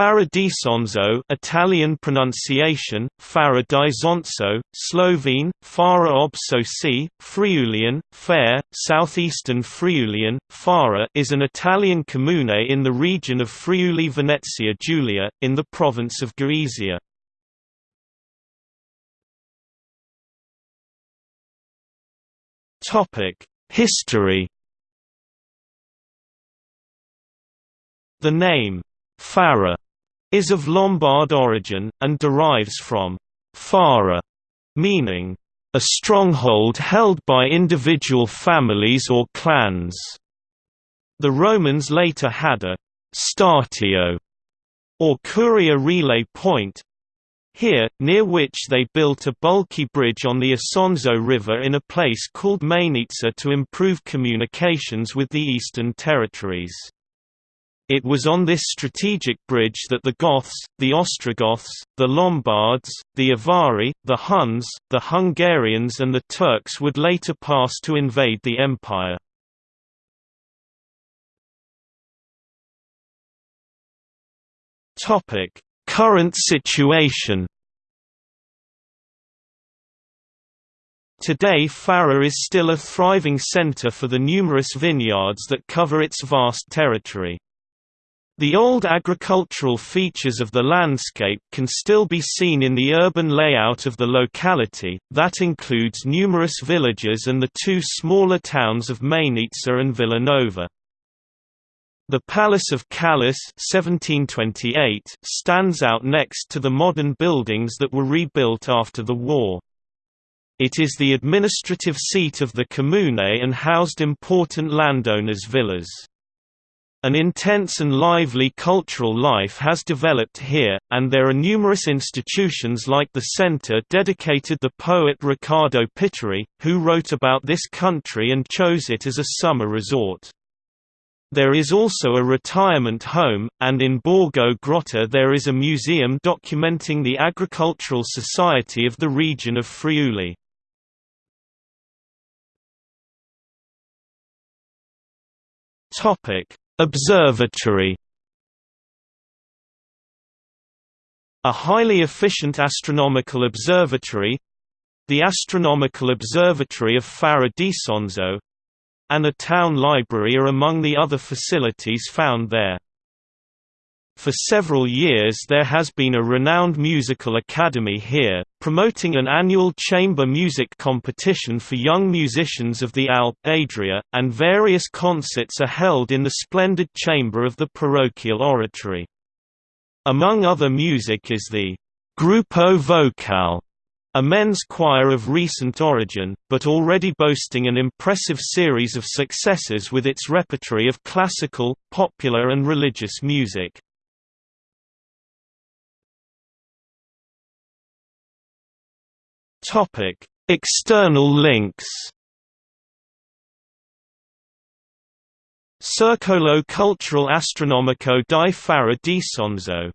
Farra d'Isonzo Italian pronunciation, Fara di Zonzo, Slovene, Fara ob Soci, Friulian, Fare, southeastern Friulian, Farra is an Italian comune in the region of Friuli-Venezia Giulia, in the province of Gorizia. History The name, Farra, is of Lombard origin, and derives from fara, meaning a stronghold held by individual families or clans. The Romans later had a statio, or curia relay point, here, near which they built a bulky bridge on the Isonzo River in a place called Mainizza to improve communications with the eastern territories. It was on this strategic bridge that the Goths, the Ostrogoths, the Lombards, the Avari, the Huns, the Hungarians and the Turks would later pass to invade the empire. Current situation Today Farra is still a thriving center for the numerous vineyards that cover its vast territory. The old agricultural features of the landscape can still be seen in the urban layout of the locality, that includes numerous villages and the two smaller towns of Mainizza and Villanova. The Palace of Callis 1728 stands out next to the modern buildings that were rebuilt after the war. It is the administrative seat of the comune and housed important landowners' villas. An intense and lively cultural life has developed here, and there are numerous institutions like the center dedicated the poet Riccardo Pitteri, who wrote about this country and chose it as a summer resort. There is also a retirement home, and in Borgo Grotta there is a museum documenting the agricultural society of the region of Friuli. Observatory A highly efficient astronomical observatory the Astronomical Observatory of Farra and a town library are among the other facilities found there. For several years there has been a renowned musical academy here, promoting an annual chamber music competition for young musicians of the Alp Adria, and various concerts are held in the splendid chamber of the parochial oratory. Among other music is the Gruppo Vocale, a men's choir of recent origin, but already boasting an impressive series of successes with its repertory of classical, popular and religious music. Topic: External links. Circolo Culturale Astronomico di Farra d'Isonzo